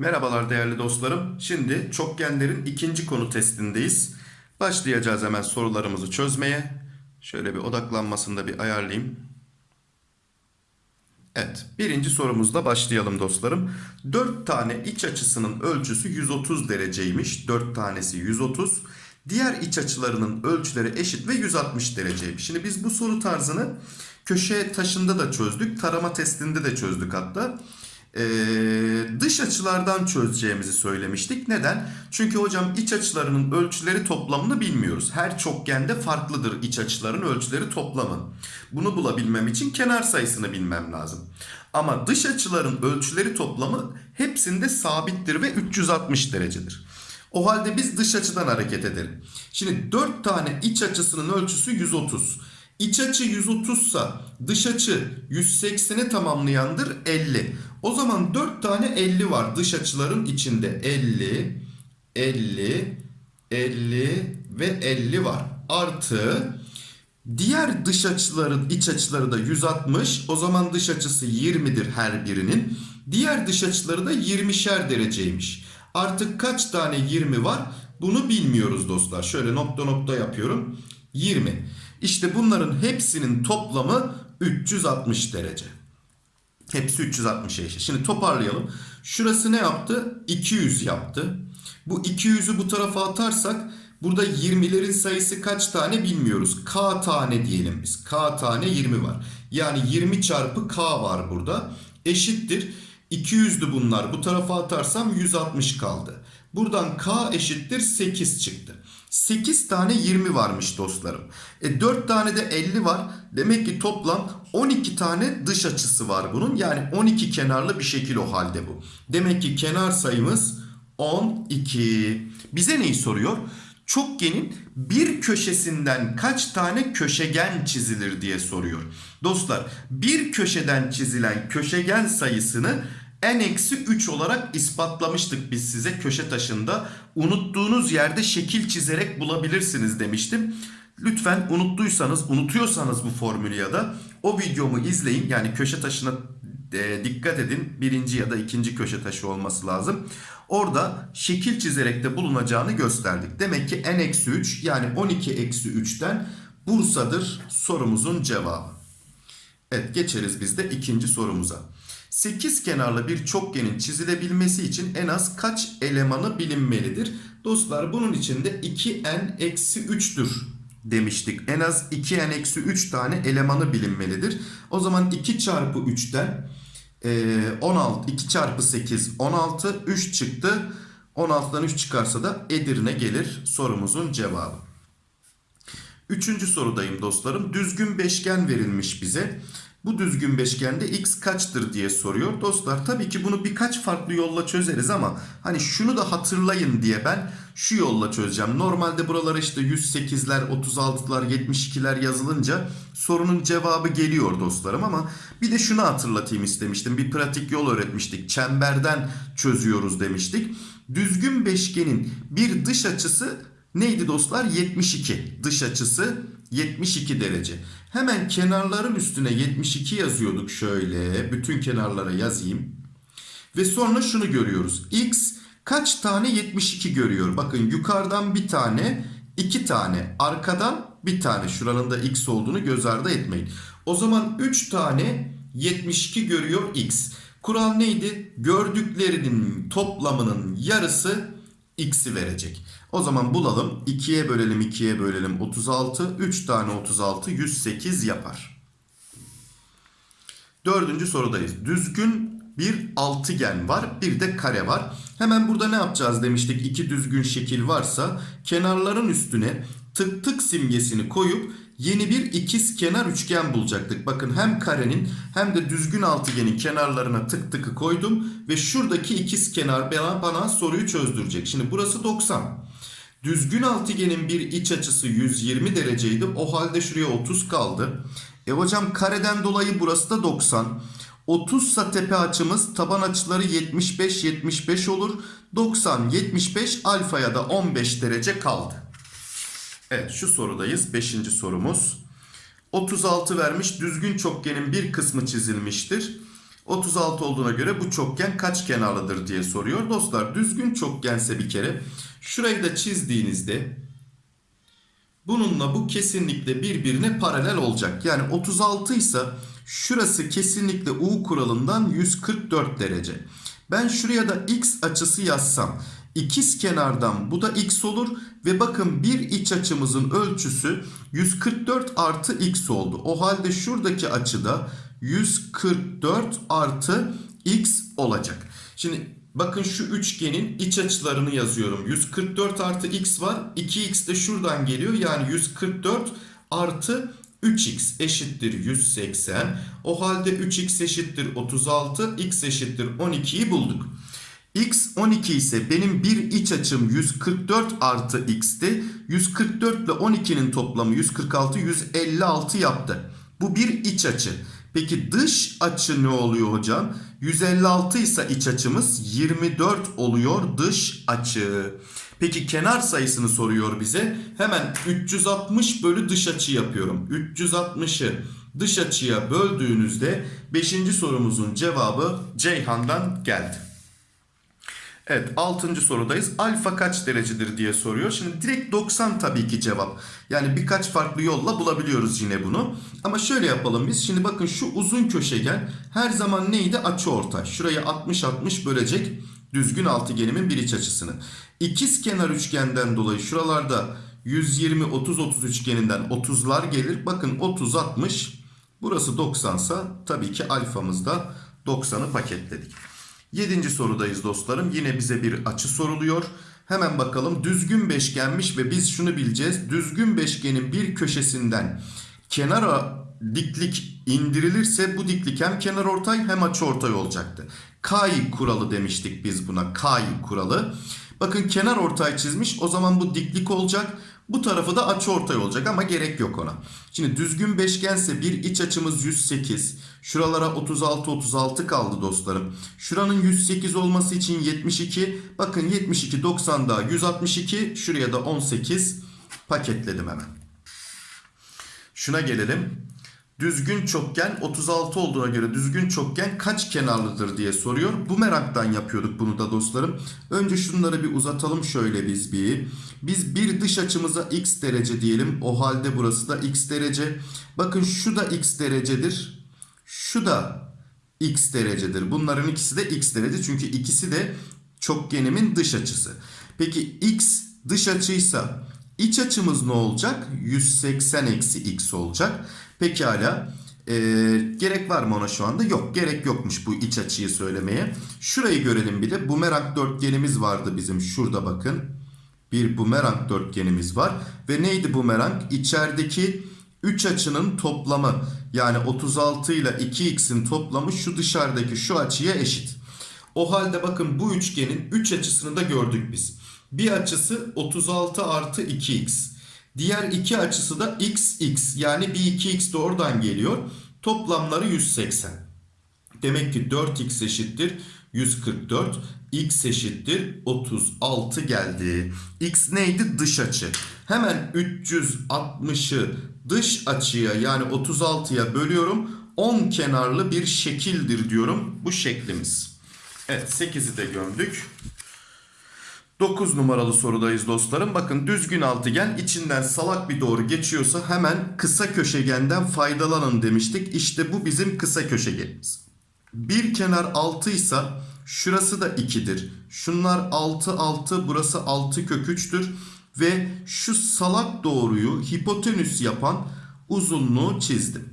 Merhabalar değerli dostlarım. Şimdi çokgenlerin ikinci konu testindeyiz. Başlayacağız hemen sorularımızı çözmeye. Şöyle bir odaklanmasını da bir ayarlayayım. Evet, birinci sorumuzla başlayalım dostlarım. 4 tane iç açısının ölçüsü 130 dereceymiş. 4 tanesi 130. Diğer iç açılarının ölçüleri eşit ve 160 dereceymiş. Şimdi biz bu soru tarzını köşe taşında da çözdük. Tarama testinde de çözdük hatta. Ee, dış açılardan çözeceğimizi söylemiştik. Neden? Çünkü hocam iç açılarının ölçüleri toplamını bilmiyoruz. Her çokgende farklıdır iç açıların ölçüleri toplamı. Bunu bulabilmem için kenar sayısını bilmem lazım. Ama dış açıların ölçüleri toplamı hepsinde sabittir ve 360 derecedir. O halde biz dış açıdan hareket edelim. Şimdi 4 tane iç açısının ölçüsü 130. İç açı 130 sa dış açı 180'i tamamlayandır 50. O zaman 4 tane 50 var dış açıların içinde. 50, 50, 50 ve 50 var. Artı diğer dış açıların iç açıları da 160. O zaman dış açısı 20'dir her birinin. Diğer dış açıları da 20'şer dereceymiş. Artık kaç tane 20 var? Bunu bilmiyoruz dostlar. Şöyle nokta nokta yapıyorum. 20. İşte bunların hepsinin toplamı 360 derece. Hepsi 360'a eşit. Şimdi toparlayalım. Şurası ne yaptı? 200 yaptı. Bu 200'ü bu tarafa atarsak burada 20'lerin sayısı kaç tane bilmiyoruz. K tane diyelim biz. K tane 20 var. Yani 20 çarpı K var burada. Eşittir. 200'dü bunlar. Bu tarafa atarsam 160 kaldı. Buradan K eşittir 8 çıktı. 8 tane 20 varmış dostlarım. E 4 tane de 50 var. Demek ki toplam 12 tane dış açısı var bunun. Yani 12 kenarlı bir şekil o halde bu. Demek ki kenar sayımız 12. Bize neyi soruyor? Çokgenin bir köşesinden kaç tane köşegen çizilir diye soruyor. Dostlar bir köşeden çizilen köşegen sayısını n-3 olarak ispatlamıştık biz size köşe taşında. Unuttuğunuz yerde şekil çizerek bulabilirsiniz demiştim. Lütfen unuttuysanız, unutuyorsanız bu formülü ya da o videomu izleyin. Yani köşe taşına e, dikkat edin. Birinci ya da ikinci köşe taşı olması lazım. Orada şekil çizerek de bulunacağını gösterdik. Demek ki n-3 yani 12-3'ten Bursa'dır sorumuzun cevabı. Evet geçeriz biz de ikinci sorumuza. 8 kenarlı bir çokgenin çizilebilmesi için en az kaç elemanı bilinmelidir? Dostlar bunun için de 2n-3'tür demiştik. En az 2n-3 tane elemanı bilinmelidir. O zaman 2 çarpı 3'ten 16, 2 çarpı 8 16, 3 çıktı. 16'dan 3 çıkarsa da Edirne gelir sorumuzun cevabı. Üçüncü sorudayım dostlarım. Düzgün beşgen verilmiş bize. Bu düzgün beşgende x kaçtır diye soruyor. Dostlar tabii ki bunu birkaç farklı yolla çözeriz ama hani şunu da hatırlayın diye ben şu yolla çözeceğim. Normalde buralara işte 108'ler, 36'lar, 72'ler yazılınca sorunun cevabı geliyor dostlarım ama bir de şunu hatırlatayım istemiştim. Bir pratik yol öğretmiştik. Çemberden çözüyoruz demiştik. Düzgün beşgenin bir dış açısı neydi dostlar? 72. Dış açısı 72 derece. Hemen kenarların üstüne 72 yazıyorduk şöyle. Bütün kenarlara yazayım. Ve sonra şunu görüyoruz. X kaç tane 72 görüyor? Bakın yukarıdan bir tane, iki tane. Arkadan bir tane. Şuranın da X olduğunu göz ardı etmeyin. O zaman 3 tane 72 görüyor X. Kural neydi? Gördüklerinin toplamının yarısı X'i verecek. O zaman bulalım. 2'ye bölelim 2'ye bölelim 36. 3 tane 36 108 yapar. Dördüncü sorudayız. Düzgün bir altıgen var. Bir de kare var. Hemen burada ne yapacağız demiştik. İki düzgün şekil varsa kenarların üstüne tık tık simgesini koyup yeni bir ikiz kenar üçgen bulacaktık. Bakın hem karenin hem de düzgün altıgenin kenarlarına tık tıkı koydum. Ve şuradaki ikiz kenar bana, bana soruyu çözdürecek. Şimdi burası 90. Düzgün altıgenin bir iç açısı 120 dereceydi. O halde şuraya 30 kaldı. E hocam kareden dolayı burası da 90. 30 sa tepe açımız taban açıları 75 75 olur. 90 75 alfaya da 15 derece kaldı. Evet şu sorudayız. 5. sorumuz. 36 vermiş. Düzgün çokgenin bir kısmı çizilmiştir. 36 olduğuna göre bu çokgen kaç kenarlıdır diye soruyor. Dostlar düzgün çokgense bir kere şurayı da çizdiğinizde bununla bu kesinlikle birbirine paralel olacak. Yani 36 ise şurası kesinlikle U kuralından 144 derece. Ben şuraya da x açısı yazsam ikiz kenardan bu da x olur ve bakın bir iç açımızın ölçüsü 144 artı x oldu. O halde şuradaki açıda 144 artı x olacak. Şimdi bakın şu üçgenin iç açılarını yazıyorum. 144 artı x var. 2x de şuradan geliyor. Yani 144 artı 3x eşittir 180. O halde 3x eşittir 36. x eşittir 12'yi bulduk. x 12 ise benim bir iç açım 144 artı x'ti. 144 ile 12'nin toplamı 146 156 yaptı. Bu bir iç açı. Peki dış açı ne oluyor hocam? 156 ise iç açımız 24 oluyor dış açı. Peki kenar sayısını soruyor bize. Hemen 360 bölü dış açı yapıyorum. 360'ı dış açıya böldüğünüzde 5. sorumuzun cevabı Ceyhan'dan geldi. Evet 6. sorudayız. Alfa kaç derecedir diye soruyor. Şimdi direkt 90 tabii ki cevap. Yani birkaç farklı yolla bulabiliyoruz yine bunu. Ama şöyle yapalım biz. Şimdi bakın şu uzun köşegen her zaman neydi? Açı ortay. Şurayı 60-60 bölecek düzgün altıgenimin bir iç açısını. İkiz kenar üçgenden dolayı şuralarda 120-30-30 üçgeninden 30'lar gelir. Bakın 30-60 burası 90 sa tabii ki alfamızda 90'ı paketledik. Yedinci sorudayız dostlarım. Yine bize bir açı soruluyor. Hemen bakalım düzgün beşgenmiş ve biz şunu bileceğiz. Düzgün beşgenin bir köşesinden kenara diklik indirilirse bu diklik hem kenar ortay hem açı ortay olacaktı. Kay kuralı demiştik biz buna. Kay kuralı. Bakın kenar ortay çizmiş. O zaman bu diklik olacak. Bu tarafı da açı ortay olacak ama gerek yok ona. Şimdi düzgün beşgense bir iç açımız 108. Şuralara 36 36 kaldı dostlarım. Şuranın 108 olması için 72. Bakın 72 90 daha 162. Şuraya da 18 paketledim hemen. Şuna gelelim. Düzgün çokgen 36 olduğuna göre düzgün çokgen kaç kenarlıdır diye soruyor. Bu meraktan yapıyorduk bunu da dostlarım. Önce şunları bir uzatalım şöyle biz bir. Biz bir dış açımıza x derece diyelim. O halde burası da x derece. Bakın şu da x derecedir. Şu da x derecedir. Bunların ikisi de x derece. Çünkü ikisi de çokgenimin dış açısı. Peki x dış açıysa iç açımız ne olacak? 180 eksi x olacak. Pekala. Ee, gerek var mı ona şu anda? Yok gerek yokmuş bu iç açıyı söylemeye. Şurayı görelim bir de. Bumerang dörtgenimiz vardı bizim. Şurada bakın. Bir bumerang dörtgenimiz var. Ve neydi bumerang? İçerideki 3 açının toplamı. Yani 36 ile 2x'in toplamı şu dışarıdaki şu açıya eşit. O halde bakın bu üçgenin 3 açısını da gördük biz. Bir açısı 36 artı 2x. Diğer iki açısı da x x yani bir 2x de oradan geliyor. Toplamları 180. Demek ki 4x eşittir 144. x eşittir 36 geldi. x neydi? Dış açı. Hemen 360'ı dış açıya yani 36'ya bölüyorum. 10 kenarlı bir şekildir diyorum bu şeklimiz. Evet 8'i de gömdük. 9 numaralı sorudayız dostlarım. Bakın düzgün altıgen içinden salak bir doğru geçiyorsa hemen kısa köşegenden faydalanın demiştik. İşte bu bizim kısa köşegenimiz. Bir kenar 6 ise şurası da 2'dir. Şunlar 6 6 burası 6 kök 3'tür. Ve şu salak doğruyu hipotenüs yapan uzunluğu çizdim.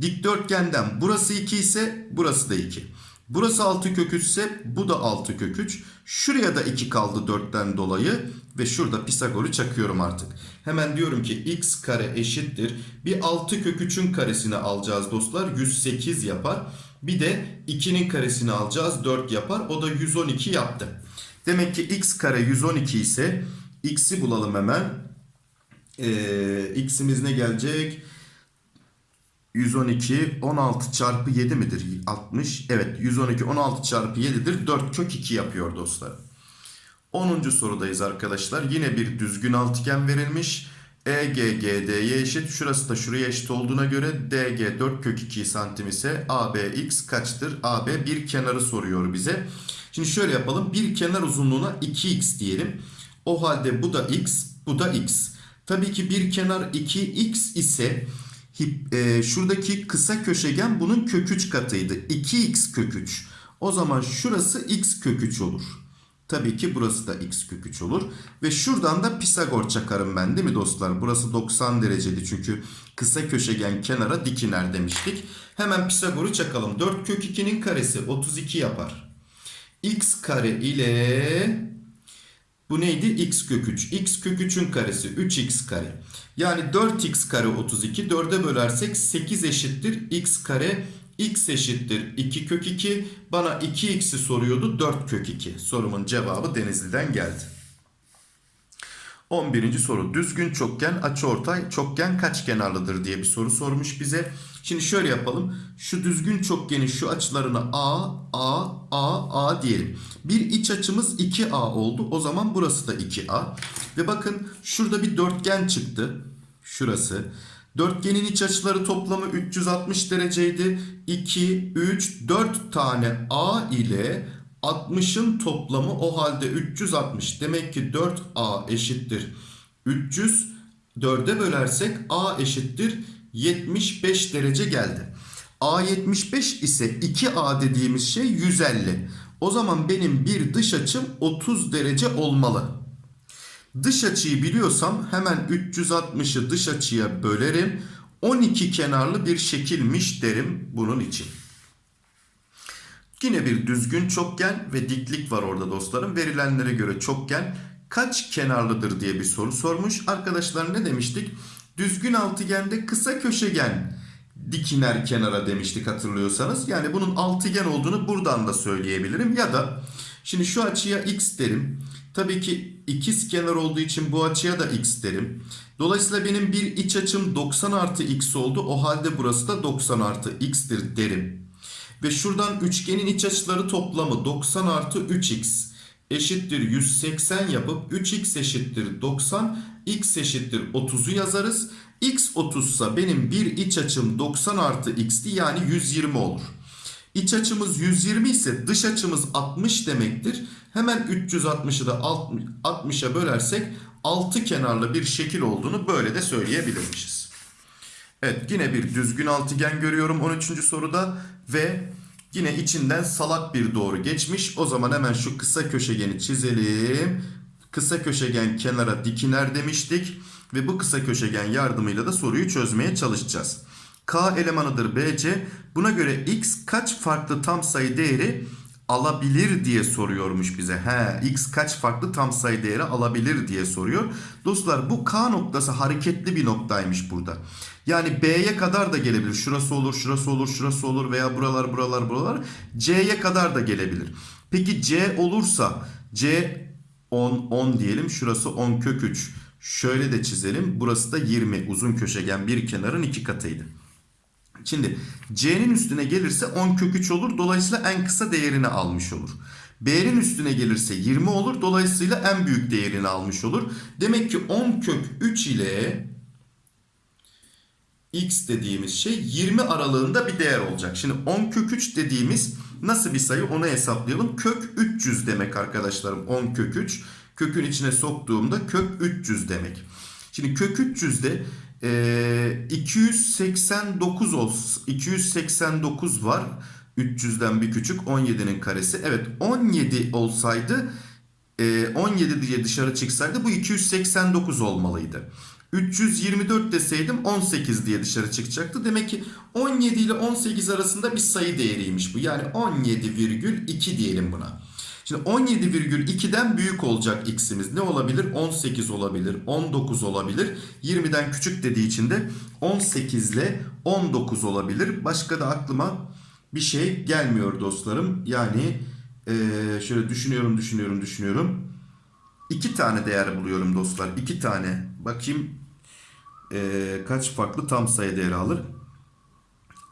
Dikdörtgenden burası 2 ise burası da 2. Burası 6 kök 3 ise bu da 6 kök 3. Şuraya da 2 kaldı 4'ten dolayı ve şurada Pisagor'u çakıyorum artık. Hemen diyorum ki x kare eşittir. Bir 6 kök 3'ün karesini alacağız dostlar. 108 yapar. Bir de 2'nin karesini alacağız. 4 yapar. O da 112 yaptı. Demek ki x kare 112 ise x'i bulalım hemen. Ee, x'imiz ne gelecek? 112 16 çarpı 7 midir? 60. Evet 112 16 çarpı 7'dir. 4 kök 2 yapıyor dostlar. 10. sorudayız arkadaşlar. Yine bir düzgün altıgen verilmiş. EGGD'ye eşit. Şurası da şuraya eşit olduğuna göre DG 4 kök 2 santim ise ABX kaçtır? AB bir kenarı soruyor bize. Şimdi şöyle yapalım. Bir kenar uzunluğuna 2x diyelim. O halde bu da x, bu da x. Tabii ki bir kenar 2x ise e, şuradaki kısa köşegen bunun kök 3 katıydı. 2x kök 3. O zaman şurası x kök 3 olur. Tabii ki burası da x kök 3 olur. Ve şuradan da Pisagor çakarım ben değil mi dostlar? Burası 90 dereceli çünkü kısa köşegen kenara dik iner demiştik. Hemen Pisagor'u çakalım. 4 kök 2'nin karesi 32 yapar. x kare ile bu neydi? x kök 3. x kök 3'ün karesi 3x kare. Yani 4x kare 32. 4'e bölersek 8 eşittir. x kare x eşittir 2 kök 2. Bana 2x'i soruyordu 4 kök 2. Sorumun cevabı Denizli'den geldi. 11. soru. Düzgün çokgen açıortay çokgen kaç kenarlıdır diye bir soru sormuş bize. Şimdi şöyle yapalım. Şu düzgün çokgenin şu açılarına A, A, A, A diyelim. Bir iç açımız 2A oldu. O zaman burası da 2A. Ve bakın şurada bir dörtgen çıktı. Şurası. Dörtgenin iç açıları toplamı 360 dereceydi. 2, 3, 4 tane A ile 60'ın toplamı o halde 360. Demek ki 4A eşittir. 300 4'e bölersek A eşittir 75 derece geldi. A 75 ise 2A dediğimiz şey 150. O zaman benim bir dış açım 30 derece olmalı. Dış açıyı biliyorsam hemen 360'ı dış açıya bölerim. 12 kenarlı bir şekilmiş derim bunun için. Yine bir düzgün çokgen ve diklik var orada dostlarım. Verilenlere göre çokgen kaç kenarlıdır diye bir soru sormuş. Arkadaşlar ne demiştik? Düzgün altıgende kısa köşegen dikiner kenara demiştik hatırlıyorsanız. Yani bunun altıgen olduğunu buradan da söyleyebilirim. Ya da şimdi şu açıya x derim. Tabii ki ikiz kenar olduğu için bu açıya da x derim. Dolayısıyla benim bir iç açım 90 artı x oldu. O halde burası da 90 artı x'tir derim. Ve şuradan üçgenin iç açıları toplamı 90 artı 3x eşittir 180 yapıp 3x eşittir 90 x eşittir 30'u yazarız. x 30 ise benim bir iç açım 90 artı x'ti yani 120 olur. İç açımız 120 ise dış açımız 60 demektir. Hemen 360'ı da 60'a bölersek 6 kenarlı bir şekil olduğunu böyle de söyleyebilirmişiz. Evet yine bir düzgün altıgen görüyorum 13. soruda ve yine içinden salak bir doğru geçmiş. O zaman hemen şu kısa köşegeni çizelim. Kısa köşegen kenara dikiner demiştik ve bu kısa köşegen yardımıyla da soruyu çözmeye çalışacağız. K elemanıdır BC. Buna göre x kaç farklı tam sayı değeri alabilir diye soruyormuş bize. He, x kaç farklı tam sayı değeri alabilir diye soruyor. Dostlar bu K noktası hareketli bir noktaymış burada. Yani B'ye kadar da gelebilir. Şurası olur, şurası olur, şurası olur veya buralar, buralar, buralar. C'ye kadar da gelebilir. Peki C olursa C 10, 10 diyelim. Şurası 10 kök 3. Şöyle de çizelim. Burası da 20. Uzun köşegen bir kenarın iki katıydı. Şimdi C'nin üstüne gelirse 10 kök 3 olur. Dolayısıyla en kısa değerini almış olur. B'nin üstüne gelirse 20 olur. Dolayısıyla en büyük değerini almış olur. Demek ki 10 kök 3 ile x dediğimiz şey 20 aralığında bir değer olacak. Şimdi 10 kök 3 dediğimiz nasıl bir sayı onu hesaplayalım. Kök 300 demek arkadaşlarım 10 kök 3. Kökün içine soktuğumda kök 300 demek. Şimdi kök 300'de e, 289 olsun. 289 var. 300'den bir küçük 17'nin karesi. Evet 17 olsaydı 17 diye dışarı çıksaydı bu 289 olmalıydı. 324 deseydim 18 diye dışarı çıkacaktı. Demek ki 17 ile 18 arasında bir sayı değeriymiş bu. Yani 17,2 diyelim buna. Şimdi 17,2'den büyük olacak x'imiz. Ne olabilir? 18 olabilir, 19 olabilir. 20'den küçük dediği için de 18 ile 19 olabilir. Başka da aklıma bir şey gelmiyor dostlarım. Yani ee, şöyle düşünüyorum, düşünüyorum, düşünüyorum. İki tane değer buluyorum dostlar. İki tane. Bakayım ee, kaç farklı tam sayı değeri alır.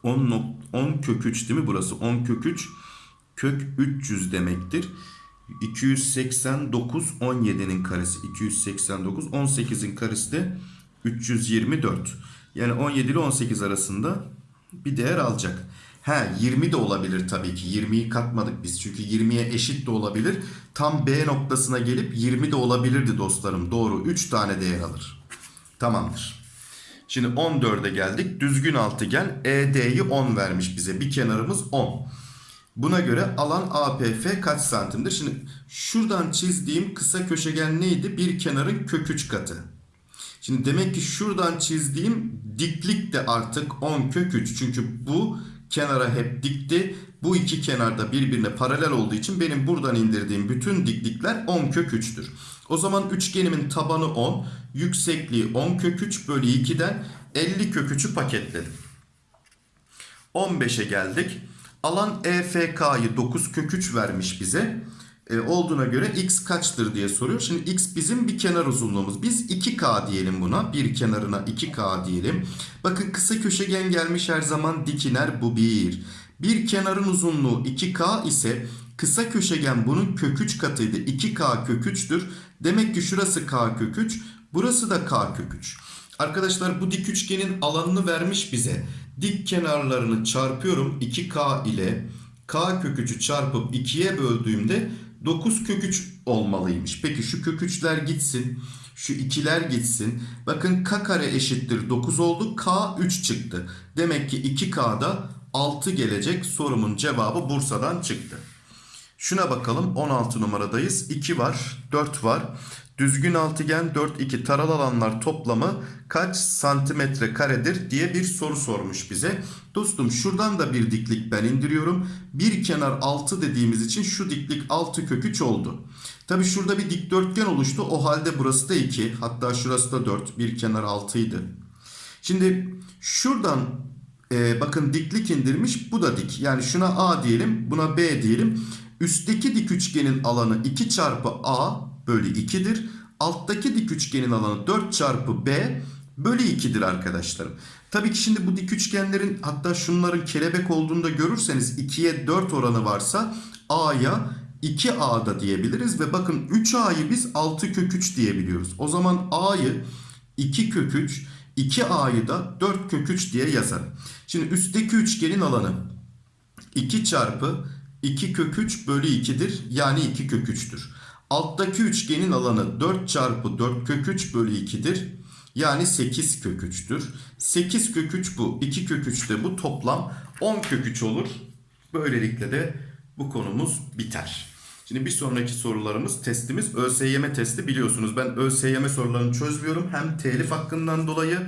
10, 10 kök 3 değil mi burası? 10 kök 3 kök 300 demektir. 289 17'nin karesi 289 18'in karesi de 324. Yani 17 ile 18 arasında bir değer alacak. He 20 de olabilir tabii ki. 20'yi katmadık biz. Çünkü 20'ye eşit de olabilir. Tam B noktasına gelip 20 de olabilirdi dostlarım. Doğru. 3 tane değer alır. Tamamdır. Şimdi 14'e geldik. Düzgün altıgen ED'yi 10 vermiş bize. Bir kenarımız 10. Buna göre alan APF kaç santimdir? Şimdi şuradan çizdiğim kısa köşegen neydi? Bir kenarın kök 3 katı. Şimdi demek ki şuradan çizdiğim diklik de artık 10 kök 3. Çünkü bu kenara hep dikti. Bu iki kenarda birbirine paralel olduğu için benim buradan indirdiğim bütün diklikler 10 kök 3'tür. O zaman üçgenimin tabanı 10, yüksekliği 10 kök 3 bölü 2'den 50 kök 3'ü paketledim. 15'e geldik. Alan EFK'yı 9 kök 3 vermiş bize. E, olduğuna göre x kaçtır diye soruyor. Şimdi x bizim bir kenar uzunluğumuz. Biz 2k diyelim buna. Bir kenarına 2k diyelim. Bakın kısa köşegen gelmiş her zaman dikiner bu bir. Bir kenarın uzunluğu 2k ise kısa köşegen bunun kök 3 katıydı. 2k kök 3'tür. Demek ki şurası k kök 3. Burası da k kök 3. Arkadaşlar bu dik üçgenin alanını vermiş bize. Dik kenarlarını çarpıyorum 2k ile k kök 3'ü çarpıp 2'ye böldüğümde 9 kök 3 olmalıymış. Peki şu kök 3'ler gitsin. Şu 2'ler gitsin. Bakın k kare eşittir 9 oldu. K 3 çıktı. Demek ki 2K'da 6 gelecek. Sorumun cevabı Bursa'dan çıktı. Şuna bakalım 16 numaradayız. 2 var 4 var. Düzgün altıgen 4 2 taral alanlar toplamı kaç santimetre karedir diye bir soru sormuş bize. Dostum şuradan da bir diklik ben indiriyorum. Bir kenar 6 dediğimiz için şu diklik 6 kök 3 oldu. Tabi şurada bir dikdörtgen oluştu. O halde burası da 2 hatta şurası da 4 bir kenar 6 idi. Şimdi şuradan e, bakın diklik indirmiş bu da dik. Yani şuna A diyelim buna B diyelim. Üstteki dik üçgenin alanı 2 çarpı A bölü 2'dir. Alttaki dik üçgenin alanı 4 çarpı B bölü 2'dir arkadaşlarım. Tabii ki şimdi bu dik üçgenlerin hatta şunların kelebek olduğunu da görürseniz 2'ye 4 oranı varsa A'ya 2A'da diyebiliriz. Ve bakın 3A'yı biz 6 kök 3 diyebiliyoruz. O zaman A'yı 2 kök 3 2A'yı da 4 kök 3 diye yazarım. Şimdi üstteki üçgenin alanı 2 çarpı 2 kök 3 bölü 2'dir. Yani 2 kök 3'tür. Alttaki üçgenin alanı 4 çarpı 4 kök 3 bölü 2'dir. Yani 8 kök 3'tür. 8 kök 3 bu. 2 kök 3 de bu. Toplam 10 kök 3 olur. Böylelikle de bu konumuz biter. Şimdi bir sonraki sorularımız testimiz ÖSYM testi biliyorsunuz. Ben ÖSYM sorularını çözmüyorum. Hem telif hakkından dolayı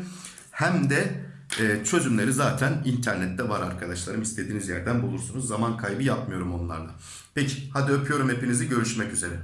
hem de e, çözümleri zaten internette var arkadaşlarım. İstediğiniz yerden bulursunuz. Zaman kaybı yapmıyorum onlarla. Peki hadi öpüyorum hepinizi. Görüşmek üzere.